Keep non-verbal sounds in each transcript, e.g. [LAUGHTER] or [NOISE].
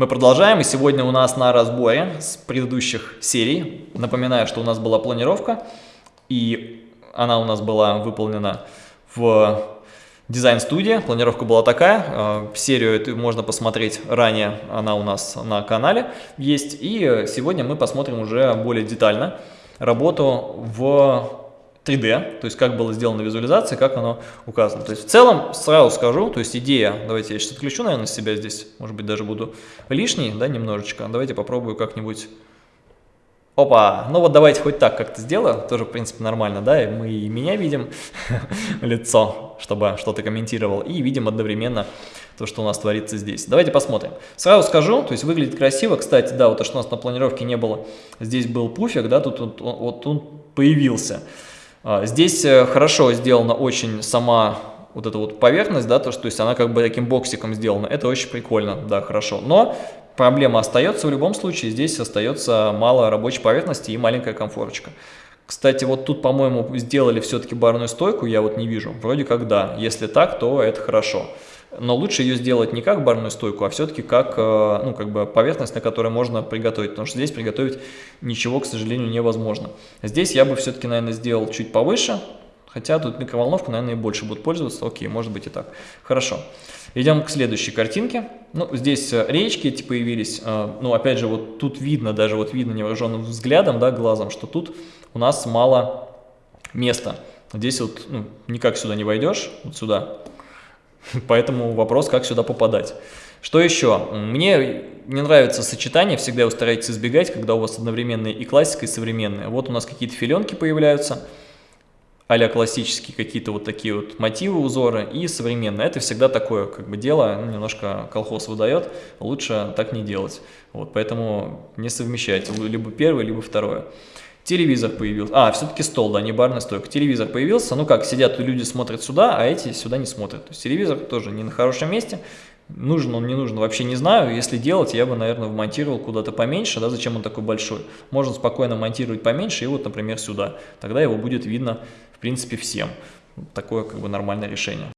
Мы продолжаем, и сегодня у нас на разборе с предыдущих серий. Напоминаю, что у нас была планировка, и она у нас была выполнена в дизайн-студии. Планировка была такая, э, серию эту можно посмотреть ранее, она у нас на канале есть. И сегодня мы посмотрим уже более детально работу в 3D, то есть как было сделано визуализация, как оно указано. То есть в целом, сразу скажу, то есть идея, давайте я сейчас отключу, наверное, себя здесь, может быть, даже буду лишний, да, немножечко. Давайте попробую как-нибудь... Опа, ну вот давайте хоть так как-то сделаю, тоже, в принципе, нормально, да, и мы и меня видим, [LAUGHS] лицо, чтобы что-то комментировал, и видим одновременно то, что у нас творится здесь. Давайте посмотрим. Сразу скажу, то есть выглядит красиво, кстати, да, вот то, что у нас на планировке не было, здесь был пуфик, да, тут вот он появился. А, здесь э, хорошо сделана очень сама вот эта вот поверхность, да, то, что, то есть она как бы таким боксиком сделана, это очень прикольно, да, хорошо, но проблема остается в любом случае, здесь остается мало рабочей поверхности и маленькая комфорочка. Кстати, вот тут, по-моему, сделали все-таки барную стойку, я вот не вижу, вроде как да, если так, то это хорошо но лучше ее сделать не как барную стойку, а все-таки как, э, ну, как бы поверхность, на которой можно приготовить, потому что здесь приготовить ничего, к сожалению, невозможно. Здесь я бы все-таки, наверное, сделал чуть повыше, хотя тут микроволновку, наверное, и больше будут пользоваться, окей, может быть и так. Хорошо. Идем к следующей картинке. Ну, здесь э, речки эти появились, э, ну, опять же, вот тут видно, даже вот видно невооруженным взглядом, да, глазом, что тут у нас мало места. Здесь вот ну, никак сюда не войдешь, вот сюда, [LAUGHS] Поэтому вопрос, как сюда попадать. Что еще? Мне не нравится сочетание, всегда его старайтесь избегать, когда у вас одновременные и классика, и современная. Вот у нас какие-то филенки появляются, а классические какие-то вот такие вот мотивы, узоры, и современные. Это всегда такое как бы дело, ну, немножко колхоз выдает, лучше так не делать. Вот, поэтому не совмещайте, либо первое, либо второе. Телевизор появился. А, все-таки стол, да, не барная стойка. Телевизор появился. Ну как, сидят люди смотрят сюда, а эти сюда не смотрят. То есть телевизор тоже не на хорошем месте. Нужен он, не нужен, вообще не знаю. Если делать, я бы, наверное, вмонтировал куда-то поменьше, да, зачем он такой большой. Можно спокойно монтировать поменьше и вот, например, сюда. Тогда его будет видно, в принципе, всем. Такое, как бы, нормальное решение.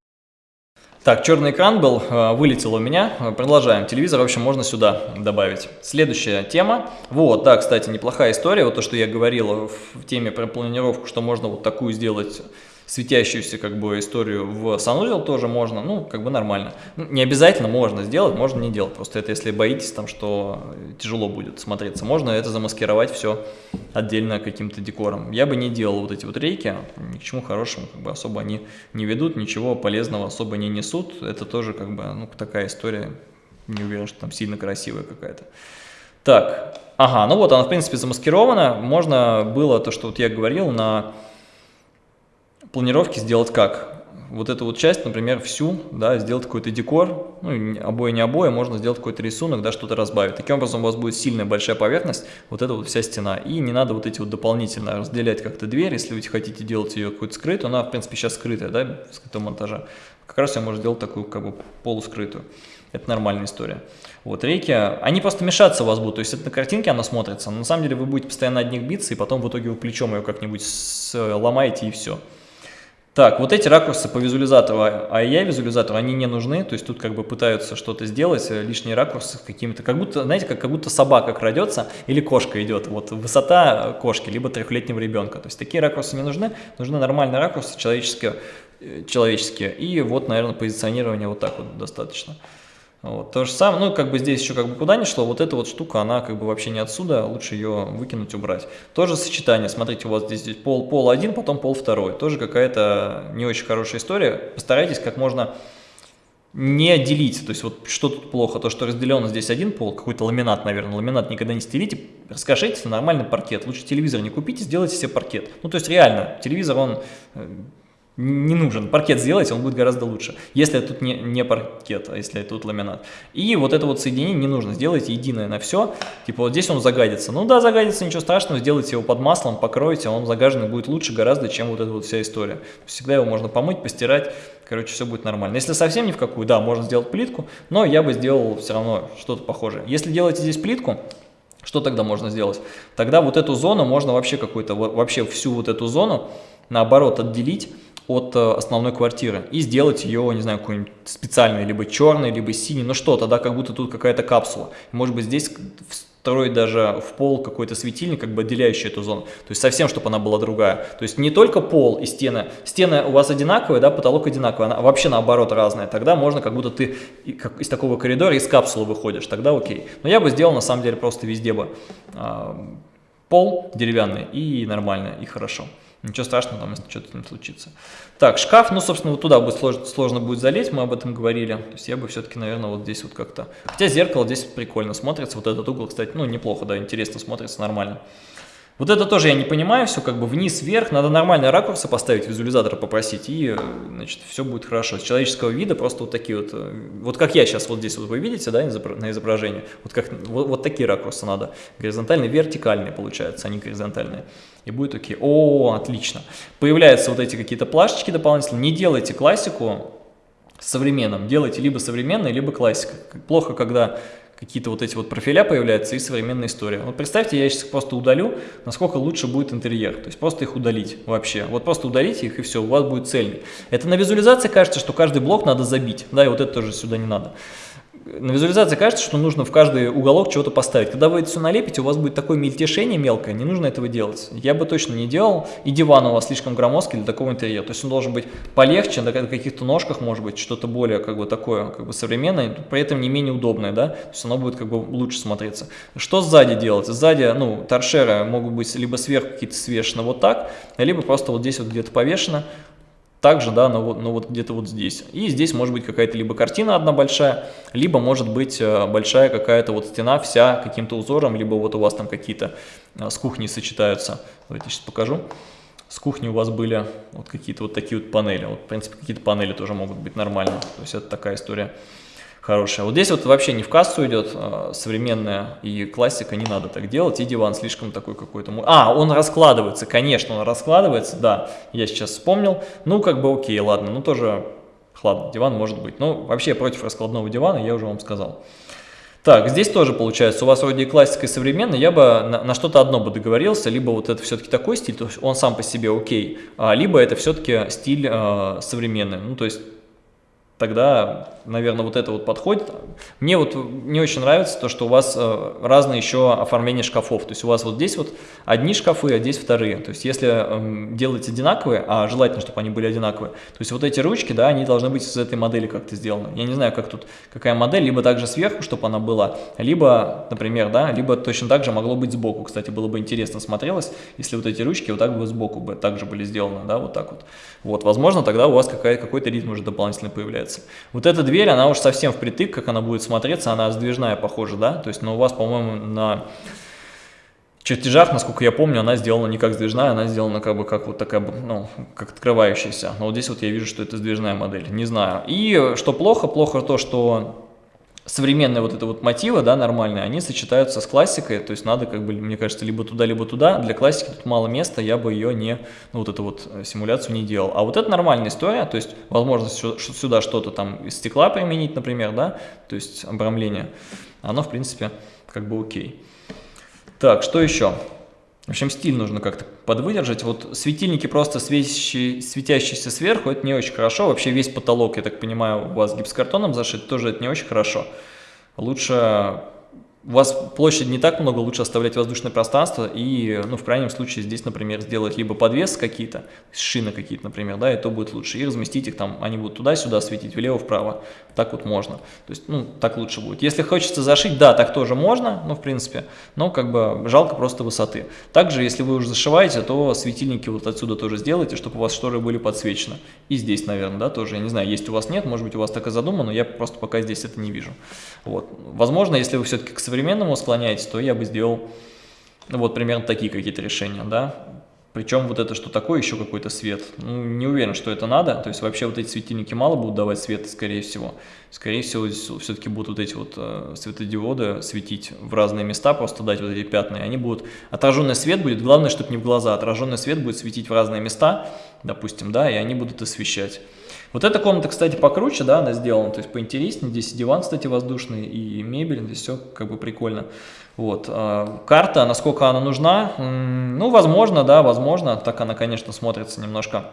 Так, черный экран был, э, вылетел у меня. Продолжаем. Телевизор, в общем, можно сюда добавить. Следующая тема. Вот, да, кстати, неплохая история. Вот то, что я говорил в теме про планировку, что можно вот такую сделать светящуюся как бы историю в санузел тоже можно, ну, как бы нормально. Ну, не обязательно можно сделать, можно не делать. Просто это если боитесь там, что тяжело будет смотреться. Можно это замаскировать все отдельно каким-то декором. Я бы не делал вот эти вот рейки, ни к чему хорошему как бы особо они не ведут, ничего полезного особо не несут. Это тоже как бы, ну, такая история, не уверен, что там сильно красивая какая-то. Так, ага, ну вот она в принципе замаскирована. Можно было то, что вот я говорил, на планировки сделать как? Вот эту вот часть, например, всю, да, сделать какой-то декор, ну, обои не обои, можно сделать какой-то рисунок, да, что-то разбавить. Таким образом у вас будет сильная большая поверхность, вот эта вот вся стена. И не надо вот эти вот дополнительно разделять как-то дверь, если вы хотите делать ее какую-то скрытую, она, в принципе, сейчас скрытая, да, скрытого монтажа. Как раз я можно сделать такую, как бы, полускрытую. Это нормальная история. Вот, рейки, они просто мешаться у вас будут, то есть это на картинке она смотрится, но на самом деле вы будете постоянно от них биться, и потом в итоге вы плечом ее как-нибудь ломаете, и все. Так, вот эти ракурсы по визуализатору, а я визуализатору, они не нужны, то есть тут как бы пытаются что-то сделать, э, лишние ракурсы какими-то, как будто, знаете, как, как будто собака крадется или кошка идет, вот высота кошки, либо трехлетнего ребенка, то есть такие ракурсы не нужны, нужны нормальные ракурсы человеческие, э, человеческие. И вот, наверное, позиционирование вот так вот достаточно. Вот, то же самое, ну, как бы здесь еще как бы куда ни шло, вот эта вот штука, она как бы вообще не отсюда, лучше ее выкинуть, убрать. Тоже сочетание, смотрите, у вас здесь, здесь пол, пол один, потом пол второй, тоже какая-то не очень хорошая история. Постарайтесь как можно не делить, то есть вот что тут плохо, то, что разделено здесь один пол, какой-то ламинат, наверное, ламинат никогда не стелите, раскошите на нормальный паркет, лучше телевизор не купите, сделайте себе паркет. Ну, то есть реально, телевизор, он э, не нужен. Паркет сделайте, он будет гораздо лучше. Если тут не, не паркет, а если тут ламинат. И вот это вот соединение не нужно. Сделайте единое на все. Типа вот здесь он загадится. Ну да, загадится, ничего страшного. Сделайте его под маслом, покройте, он загаженный будет лучше гораздо, чем вот эта вот вся история. Всегда его можно помыть, постирать. Короче, все будет нормально. Если совсем ни в какую, да, можно сделать плитку, но я бы сделал все равно что-то похожее. Если делаете здесь плитку, что тогда можно сделать? Тогда вот эту зону можно вообще какую-то, вообще всю вот эту зону наоборот отделить от э, основной квартиры и сделать ее, не знаю, какой-нибудь специальной, либо черной, либо синей, ну что-то, да, как будто тут какая-то капсула. Может быть, здесь встроить даже в пол какой-то светильник, как бы отделяющий эту зону. То есть совсем, чтобы она была другая. То есть не только пол и стены. Стены у вас одинаковые, да, потолок одинаковый, она вообще наоборот разная. Тогда можно, как будто ты из такого коридора, из капсулы выходишь, тогда окей. Но я бы сделал, на самом деле, просто везде бы э, пол деревянный и нормально, и хорошо. Ничего страшного, там, если что-то не случится. Так, шкаф, ну, собственно, вот туда будет сложно, сложно будет залезть, мы об этом говорили. То есть я бы все-таки, наверное, вот здесь вот как-то... Хотя зеркало здесь прикольно смотрится, вот этот угол, кстати, ну, неплохо, да, интересно смотрится, нормально. Вот это тоже я не понимаю, все как бы вниз-вверх, надо нормальные ракурсы поставить, визуализатора попросить, и, значит, все будет хорошо. С человеческого вида просто вот такие вот, э, вот как я сейчас вот здесь вот вы видите, да, на изображении, вот, как, вот, вот такие ракурсы надо, горизонтальные, вертикальные получаются, а не горизонтальные. И будет окей. О, отлично. Появляются вот эти какие-то плашечки дополнительные. Не делайте классику современным, делайте либо современный, либо классика. Плохо, когда какие-то вот эти вот профиля появляются и современная история. Вот представьте, я сейчас просто удалю, насколько лучше будет интерьер. То есть просто их удалить вообще. Вот просто удалите их и все, у вас будет цельный. Это на визуализации кажется, что каждый блок надо забить. Да, и вот это тоже сюда не надо на визуализации кажется, что нужно в каждый уголок чего-то поставить. Когда вы это все налепите, у вас будет такое мельтешение мелкое, не нужно этого делать. Я бы точно не делал, и диван у вас слишком громоздкий для такого интерьера. То есть он должен быть полегче, на каких-то ножках, может быть, что-то более как бы такое, как бы современное, при этом не менее удобное, да, то есть оно будет как бы лучше смотреться. Что сзади делать? Сзади, ну, торшеры могут быть либо сверху какие-то свешены вот так, либо просто вот здесь вот где-то повешено, также, да, но, вот, но вот где-то вот здесь. И здесь может быть какая-то либо картина одна большая, либо может быть э, большая какая-то вот стена вся каким-то узором, либо вот у вас там какие-то э, с кухней сочетаются. Давайте сейчас покажу. С кухни у вас были вот какие-то вот такие вот панели. Вот, в принципе, какие-то панели тоже могут быть нормальные. То есть это такая история хорошая. Вот здесь вот вообще не в кассу идет, а, современная и классика, не надо так делать, и диван слишком такой какой-то... А, он раскладывается, конечно, он раскладывается, да, я сейчас вспомнил. Ну, как бы окей, ладно, ну тоже, ладно, диван может быть. Но вообще против раскладного дивана я уже вам сказал. Так, здесь тоже получается, у вас вроде и классика, и современная, я бы на, на что-то одно бы договорился, либо вот это все-таки такой стиль, то есть он сам по себе окей, а, либо это все-таки стиль э, современный, ну то есть тогда, наверное, вот это вот подходит. Мне вот не очень нравится то, что у вас э, разные еще оформления шкафов. То есть у вас вот здесь вот одни шкафы, а здесь вторые. То есть если эм, делать одинаковые, а желательно, чтобы они были одинаковые, то есть вот эти ручки, да, они должны быть из этой модели как-то сделаны. Я не знаю, как тут, какая модель, либо также сверху, чтобы она была, либо, например, да, либо точно так же могло быть сбоку. Кстати, было бы интересно смотрелось, если вот эти ручки вот так бы сбоку бы также были сделаны, да, вот так вот. Вот, возможно, тогда у вас какой-то ритм уже дополнительно появляется нравится. Вот эта дверь, она уж совсем впритык, как она будет смотреться, она сдвижная, похоже, да? То есть, но у вас, по-моему, на чертежах, насколько я помню, она сделана не как сдвижная, она сделана как бы как вот такая, ну, как открывающаяся. Но вот здесь вот я вижу, что это сдвижная модель, не знаю. И что плохо, плохо то, что современные вот это вот мотивы, да, нормальные, они сочетаются с классикой, то есть надо, как бы, мне кажется, либо туда, либо туда. Для классики тут мало места, я бы ее не, ну, вот эту вот э, симуляцию не делал. А вот это нормальная история, то есть возможно сюда что-то там из стекла применить, например, да, то есть обрамление, оно, в принципе, как бы окей. Так, что еще? В общем, стиль нужно как-то подвыдержать. Вот светильники просто светящие, светящиеся сверху, это не очень хорошо. Вообще весь потолок, я так понимаю, у вас гипсокартоном зашит, тоже это не очень хорошо. Лучше у вас площадь не так много, лучше оставлять воздушное пространство и, ну, в крайнем случае, здесь, например, сделать либо подвес какие-то, шины какие-то, например, да, и то будет лучше, и разместить их там, они будут туда-сюда светить, влево-вправо, так вот можно, то есть, ну, так лучше будет. Если хочется зашить, да, так тоже можно, ну, в принципе, но как бы жалко просто высоты. Также, если вы уже зашиваете, то светильники вот отсюда тоже сделайте, чтобы у вас шторы были подсвечены. И здесь, наверное, да, тоже, я не знаю, есть у вас нет, может быть, у вас так и задумано, но я просто пока здесь это не вижу. Вот. Возможно, если вы все-таки к современному склоняетесь, то я бы сделал ну, вот примерно такие какие-то решения, да. Причем вот это что такое, еще какой-то свет. Ну, не уверен, что это надо. То есть вообще вот эти светильники мало будут давать свет, скорее всего. Скорее всего, все-таки будут вот эти вот э, светодиоды светить в разные места, просто дать вот эти пятна. И они будут... Отраженный свет будет, главное, чтобы не в глаза. Отраженный свет будет светить в разные места, допустим, да, и они будут освещать. Вот эта комната, кстати, покруче, да, она сделана, то есть поинтереснее. Здесь и диван, кстати, воздушный, и мебель, здесь все как бы прикольно. Вот. А, карта, насколько она нужна? Ну, возможно, да, возможно. Так она, конечно, смотрится немножко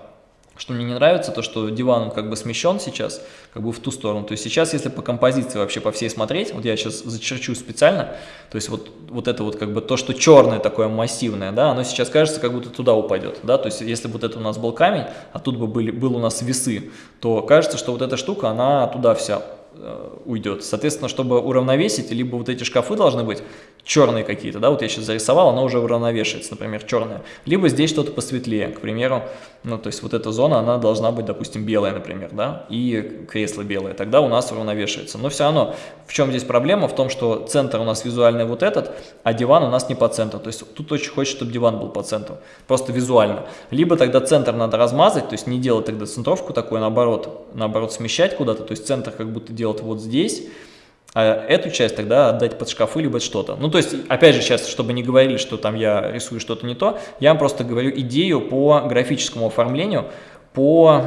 Что мне не нравится, то что диван как бы смещен сейчас, как бы в ту сторону. То есть сейчас, если по композиции вообще по всей смотреть, вот я сейчас зачерчу специально, то есть вот, вот это вот как бы то, что черное такое массивное, да, оно сейчас кажется, как будто туда упадет, да, то есть если вот это у нас был камень, а тут бы были, был у нас весы, то кажется, что вот эта штука, она туда вся Э, уйдет. Соответственно, чтобы уравновесить, либо вот эти шкафы должны быть черные какие-то, да, вот я сейчас зарисовал, она уже уравновешивается, например, черная. Либо здесь что-то посветлее, к примеру, ну, то есть вот эта зона, она должна быть, допустим, белая, например, да, и кресло белое, тогда у нас уравновешивается. Но все равно, в чем здесь проблема? В том, что центр у нас визуальный вот этот, а диван у нас не по центру, то есть тут очень хочется, чтобы диван был по центру, просто визуально. Либо тогда центр надо размазать, то есть не делать тогда центровку такой, наоборот, наоборот смещать куда-то, то есть центр как будто делать вот здесь, а эту часть тогда отдать под шкафы либо что-то. Ну, то есть, опять же, сейчас, чтобы не говорили, что там я рисую что-то не то, я вам просто говорю идею по графическому оформлению, по,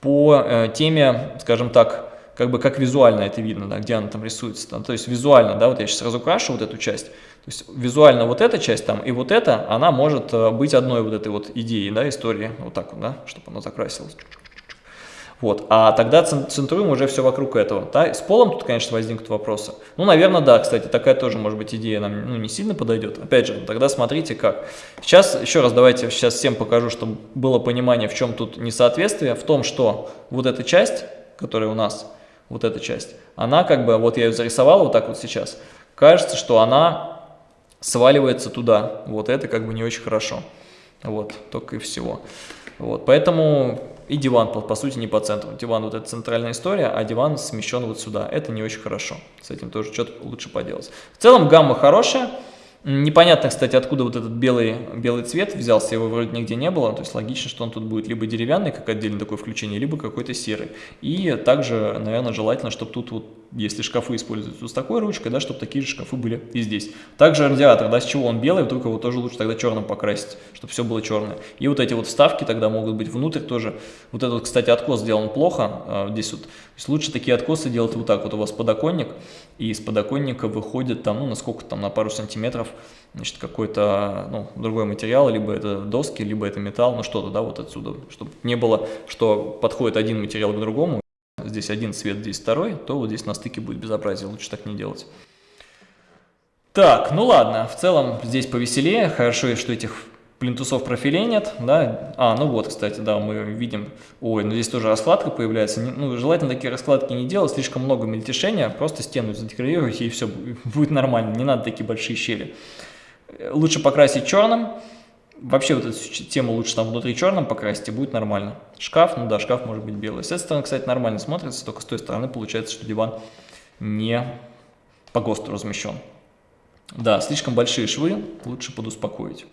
по э, теме, скажем так, как бы как визуально это видно, да, где она там рисуется. Да, то есть визуально, да, вот я сейчас сразу крашу вот эту часть. То есть визуально вот эта часть там и вот эта, она может э, быть одной вот этой вот идеей, да, истории, вот так вот, да, чтобы она закрасилась. Вот. А тогда центруем уже все вокруг этого. Да? С полом тут, конечно, возникнут вопросы. Ну, наверное, да, кстати, такая тоже, может быть, идея нам ну, не сильно подойдет. Опять же, тогда смотрите как. Сейчас, еще раз, давайте сейчас всем покажу, чтобы было понимание, в чем тут несоответствие. В том, что вот эта часть, которая у нас, вот эта часть, она как бы, вот я ее зарисовал вот так вот сейчас, кажется, что она сваливается туда. Вот это как бы не очень хорошо. Вот, только и всего. Вот, поэтому и диван, по, по сути, не по центру. Диван вот это центральная история, а диван смещен вот сюда. Это не очень хорошо. С этим тоже что-то лучше поделать. В целом гамма хорошая. Непонятно, кстати, откуда вот этот белый, белый цвет взялся, его вроде нигде не было, то есть логично, что он тут будет либо деревянный, как отдельное такое включение, либо какой-то серый. И также, наверное, желательно, чтобы тут вот если шкафы используются с такой ручкой, да, чтобы такие же шкафы были и здесь. Также радиатор, да, с чего он белый, вдруг его тоже лучше тогда черным покрасить, чтобы все было черное. И вот эти вот вставки тогда могут быть внутрь тоже. Вот этот, кстати, откос сделан плохо, а, здесь вот. То есть лучше такие откосы делать вот так. Вот у вас подоконник, и из подоконника выходит там, ну, насколько там, на пару сантиметров, значит, какой-то, ну, другой материал, либо это доски, либо это металл, ну, что-то, да, вот отсюда, чтобы не было, что подходит один материал к другому, здесь один цвет, здесь второй, то вот здесь на стыке будет безобразие, лучше так не делать. Так, ну ладно, в целом здесь повеселее, хорошо, что этих плинтусов профилей нет, да, а, ну вот, кстати, да, мы видим, ой, ну здесь тоже раскладка появляется, ну, желательно такие раскладки не делать, слишком много мельтешения, просто стену задекорируйте и все, будет нормально, не надо такие большие щели. Лучше покрасить черным, Вообще вот эту тему лучше там внутри черным покрасить, и будет нормально. Шкаф, ну да, шкаф может быть белый. С этой стороны, кстати, нормально смотрится, только с той стороны получается, что диван не по ГОСТу размещен. Да, слишком большие швы, лучше подуспокоить.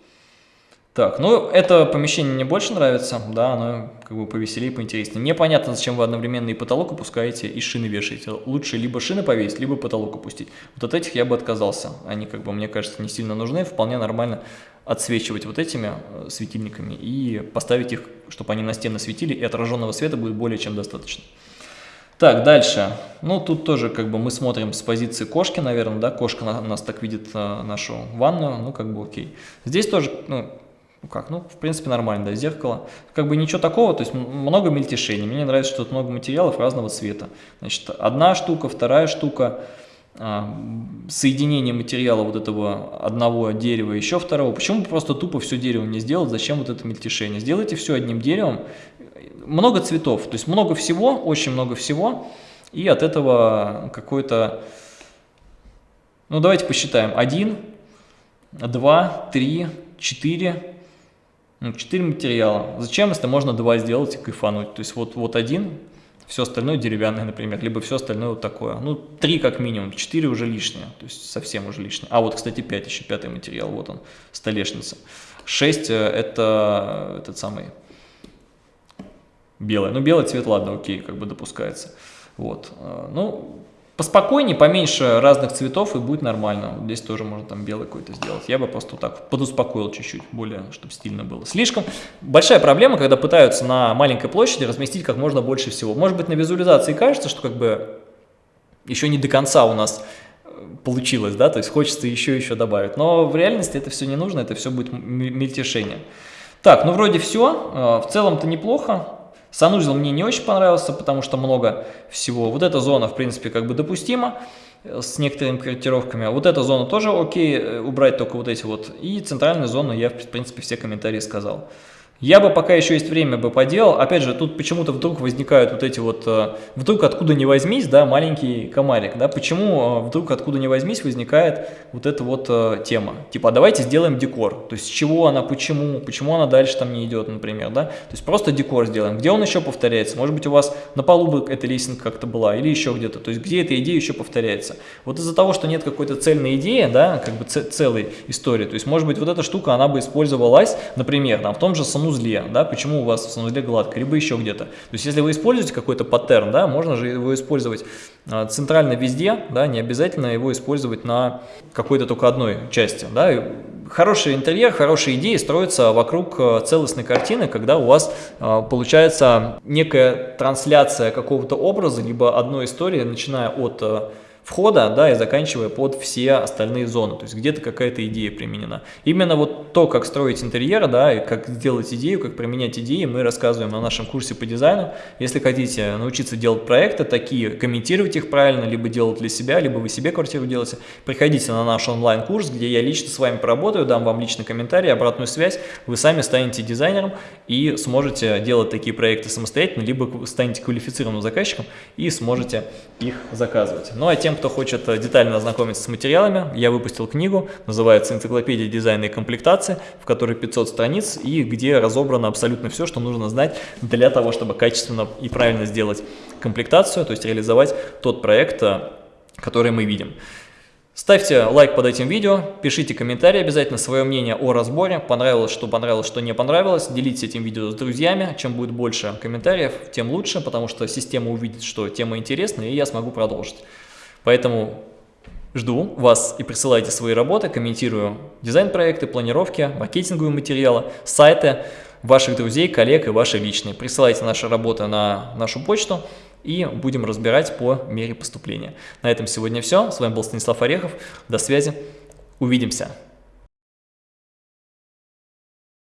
Так, ну это помещение мне больше нравится, да, оно как бы повеселее, поинтереснее. Непонятно, зачем вы одновременно и потолок опускаете, и шины вешаете. Лучше либо шины повесить, либо потолок опустить. Вот от этих я бы отказался. Они, как бы, мне кажется, не сильно нужны, вполне нормально отсвечивать вот этими э, светильниками и поставить их, чтобы они на стены светили, и отраженного света будет более чем достаточно. Так, дальше. Ну, тут тоже как бы мы смотрим с позиции кошки, наверное, да, кошка на, нас так видит э, нашу ванную, ну, как бы окей. Здесь тоже, ну, ну как, ну, в принципе, нормально, да, зеркало. Как бы ничего такого, то есть много мельтешений. Мне нравится, что тут много материалов разного цвета. Значит, одна штука, вторая штука, соединение материала вот этого одного дерева, еще второго. Почему просто тупо все дерево не сделать? Зачем вот это мельтешение? Сделайте все одним деревом. Много цветов, то есть много всего, очень много всего. И от этого какой-то... Ну, давайте посчитаем. Один, два, три, четыре, ну, 4 материала. Зачем, если можно два сделать и кайфануть? То есть вот, вот один, все остальное деревянное, например, либо все остальное вот такое. Ну, 3 как минимум, 4 уже лишнее, то есть совсем уже лишнее. А вот, кстати, 5, еще пятый материал, вот он, столешница. 6 э, это этот самый белый. Ну, белый цвет, ладно, окей, как бы допускается. Вот. Э, ну, Поспокойнее, поменьше разных цветов и будет нормально. Здесь тоже можно там белый какой-то сделать. Я бы просто вот так подуспокоил чуть-чуть, более, чтобы стильно было. Слишком большая проблема, когда пытаются на маленькой площади разместить как можно больше всего. Может быть на визуализации кажется, что как бы еще не до конца у нас э, получилось, да, то есть хочется еще-еще добавить. Но в реальности это все не нужно, это все будет мельтешение. Так, ну вроде все. В целом-то неплохо. Санузел мне не очень понравился, потому что много всего. Вот эта зона, в принципе, как бы допустима с некоторыми корректировками. Вот эта зона тоже окей, э, убрать только вот эти вот. И центральную зону я, в принципе, все комментарии сказал. Я бы, пока еще есть время, бы поделал. Опять же, тут почему-то вдруг возникают вот эти вот, э, вдруг откуда не возьмись, да, маленький комарик, да, почему э, вдруг откуда не возьмись возникает вот эта вот э, тема. Типа, а давайте сделаем декор. То есть, с чего она, почему, почему она дальше там не идет, например, да. То есть, просто декор сделаем. Где он еще повторяется? Может быть, у вас на полу бы эта лесенка как-то была или еще где-то. То есть, где эта идея еще повторяется. Вот из-за того, что нет какой-то цельной идеи, да, как бы целой истории, то есть, может быть, вот эта штука, она бы использовалась, например, там, в том же санузле санузле, да, почему у вас в санузле гладко, либо еще где-то. То есть, если вы используете какой-то паттерн, да, можно же его использовать а, центрально везде, да, не обязательно его использовать на какой-то только одной части, да. Хороший интерьер, хорошие идеи строятся вокруг а, целостной картины, когда у вас э, получается некая трансляция какого-то образа, либо одной истории, начиная от входа, да, и заканчивая под все остальные зоны, то есть где-то какая-то идея применена. Именно вот то, как строить интерьер, да, и как сделать идею, как применять идеи, мы рассказываем на нашем курсе по дизайну. Если хотите научиться делать проекты такие, комментировать их правильно, либо делать для себя, либо вы себе квартиру делаете, приходите на наш онлайн-курс, где я лично с вами поработаю, дам вам личный комментарий, обратную связь, вы сами станете дизайнером и сможете делать такие проекты самостоятельно, либо станете квалифицированным заказчиком и сможете их заказывать. Ну а тем, кто хочет э, детально ознакомиться с материалами, я выпустил книгу, называется «Энциклопедия дизайна и комплектации», в которой 500 страниц и где разобрано абсолютно все, что нужно знать для того, чтобы качественно и правильно сделать комплектацию, то есть реализовать тот проект, э, который мы видим. Ставьте лайк под этим видео, пишите комментарии обязательно, свое мнение о разборе, понравилось, что понравилось, что не понравилось, делитесь этим видео с друзьями, чем будет больше комментариев, тем лучше, потому что система увидит, что тема интересна, и я смогу продолжить. Поэтому жду вас и присылайте свои работы, комментирую дизайн-проекты, планировки, маркетинговые материалы, сайты ваших друзей, коллег и ваши личные. Присылайте наши работы на нашу почту и будем разбирать по мере поступления. На этом сегодня все. С вами был Станислав Орехов. До связи. Увидимся.